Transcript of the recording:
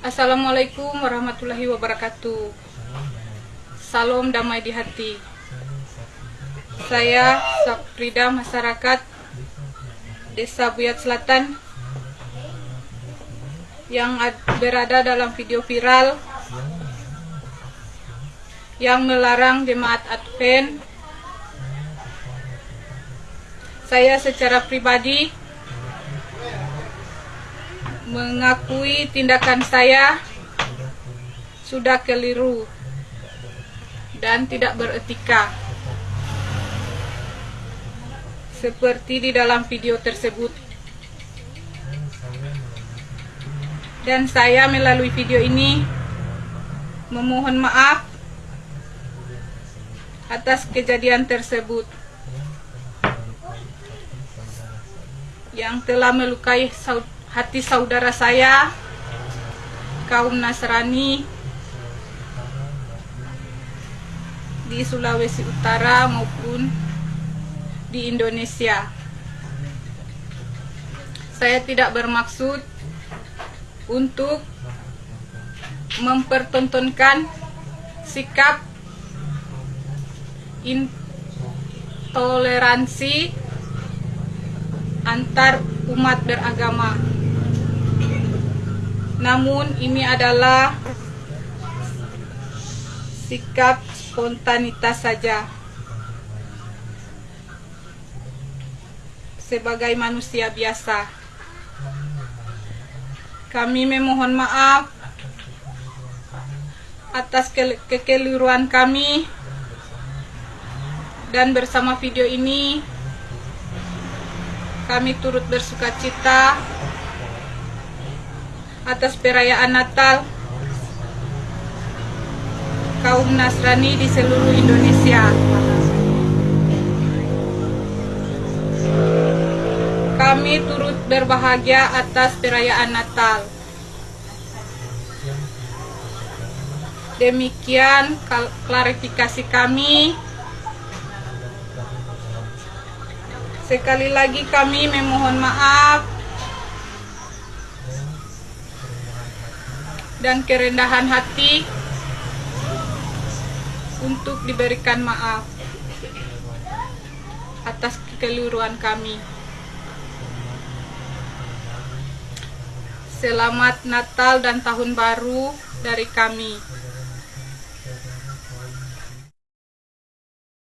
Assalamualaikum warahmatullahi wabarakatuh. Salam damai di hati. Saya Saprida masyarakat Desa Buyat Selatan yang berada dalam video viral yang melarang jemaat Advent. Saya secara pribadi mengakui tindakan saya sudah keliru dan tidak beretika. Seperti di dalam video tersebut. Dan saya melalui video ini memohon maaf atas kejadian tersebut yang telah melukai hati saudara saya kaum Nasrani di Sulawesi Utara maupun di Indonesia. Saya tidak bermaksud untuk mempertontonkan sikap intoleransi antar umat beragama. Namun ini adalah sikap spontanitas saja. Sebagai manusia biasa. Kami memohon maaf atas ke kekeliruan kami dan bersama video ini kami turut bersuka cita atas perayaan Natal kaum Nasrani di seluruh Indonesia. Kami turut berbahagia atas perayaan Natal. Demikian klarifikasi kami. Sekali lagi kami memohon maaf dan kerendahan hati untuk diberikan maaf atas kekeliruan kami. Selamat Natal dan Tahun Baru dari kami.